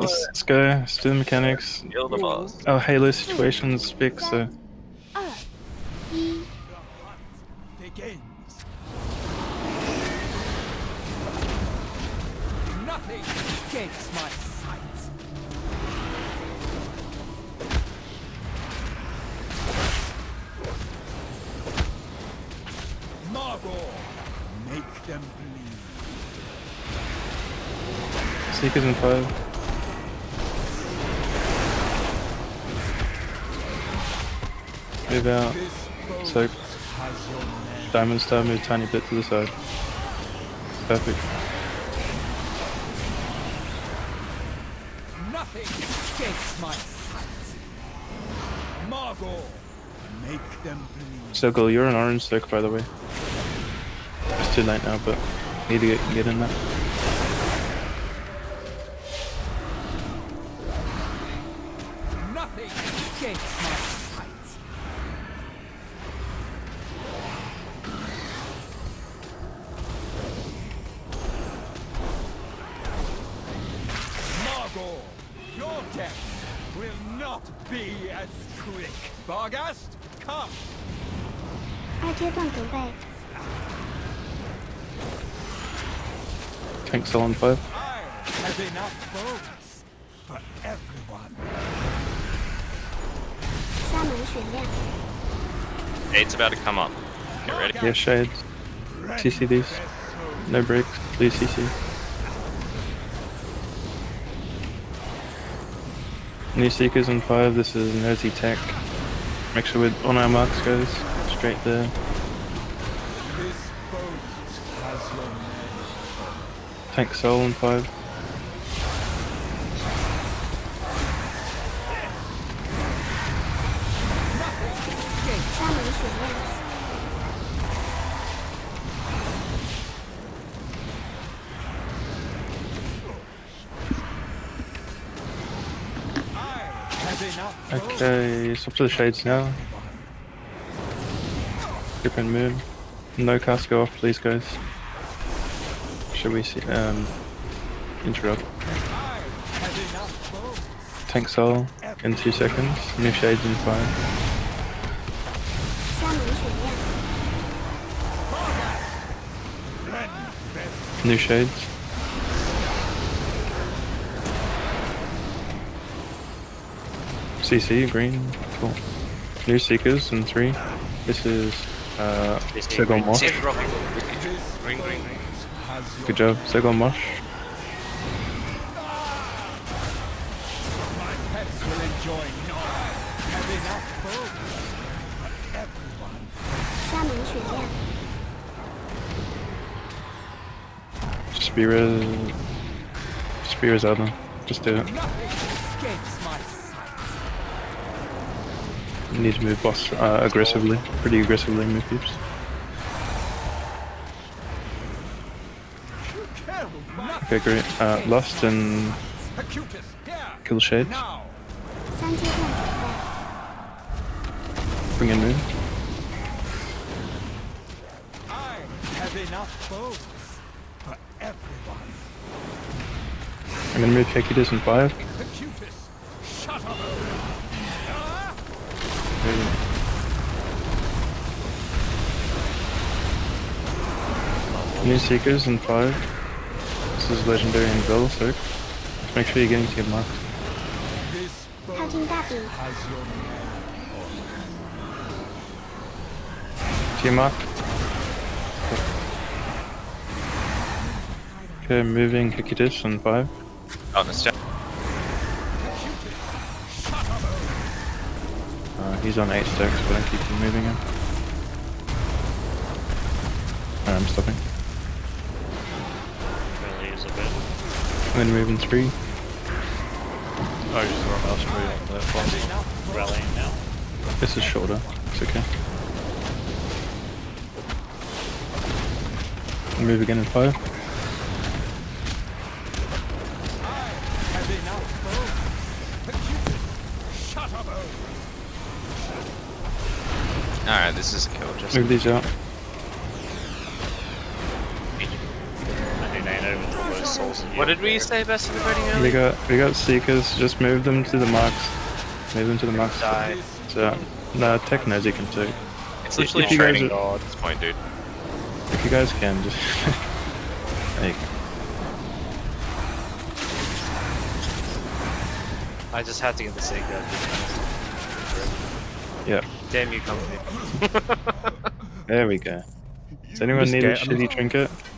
Let's, let's go. Let's do the mechanics. Kill the boss. Oh, Our Halo situation's fixed, so Nothing escapes my sight. Margore, make them bleed. Seekers in five. Move out. So has your name. Diamond Star move tiny bit to the side. Perfect. Nothing escapes my sight. Margore, make them bleed. Circle, you're an orange circle, by the way. It's too late now, but need to get, get in there. Nothing escapes my sight. death will not be as quick. Bargast, come! Tank still on fire. I have enough bones for everyone. Eight's about to come up. Get ready. Yeah, shades. CC these. No breaks. Please CC. New Seekers on 5, this is Nosy Tech. Make sure we're on our marks, guys. Straight there. Tank Soul on 5. Okay, swap to the shades now. Different and move. No cast go off, please, guys. Should we see? Um, interrupt. Tank soul in two seconds. New shades in five. New shades. CC, green. Cool. New Seekers in three. This is uh, Segon Mosh. Green, green, green. Good job, Segon Mosh. Spear is... Spear is out Just do it. You need to move boss uh, aggressively, pretty aggressively move peeps. Okay, great. Uh, Lust and kill Shade. Bring in Moon. I have enough clothes for everyone. I'm gonna move Hecutis and 5. Really? New Seekers in 5. This is Legendary in Bill 6. Make sure you're getting team locked. How can that be? Team up. Okay, moving Hikidish in 5. On the step. Uh, he's on eight stacks, but I keep moving him. Alright, I'm stopping. Gonna use a bit. I'm gonna move in three. Oh, just throw a mouse spray on that boss. Rallying now. This is shorter. It's okay. Move again in five. Have enough boats. Hecutis, shut up. Alright, this is a kill. Just Move these out. I do nine over the souls in What did we say best in the fighting We got we got seekers. Just move them to the marks. Move them to the marks. Die. So no technos you can take. It's literally if you guys training are- at this point, dude. If you guys can just there you go. I just had to get the of Yeah, Damn you, company. there we go. Does anyone need a get 'em. shitty trinket? I'm just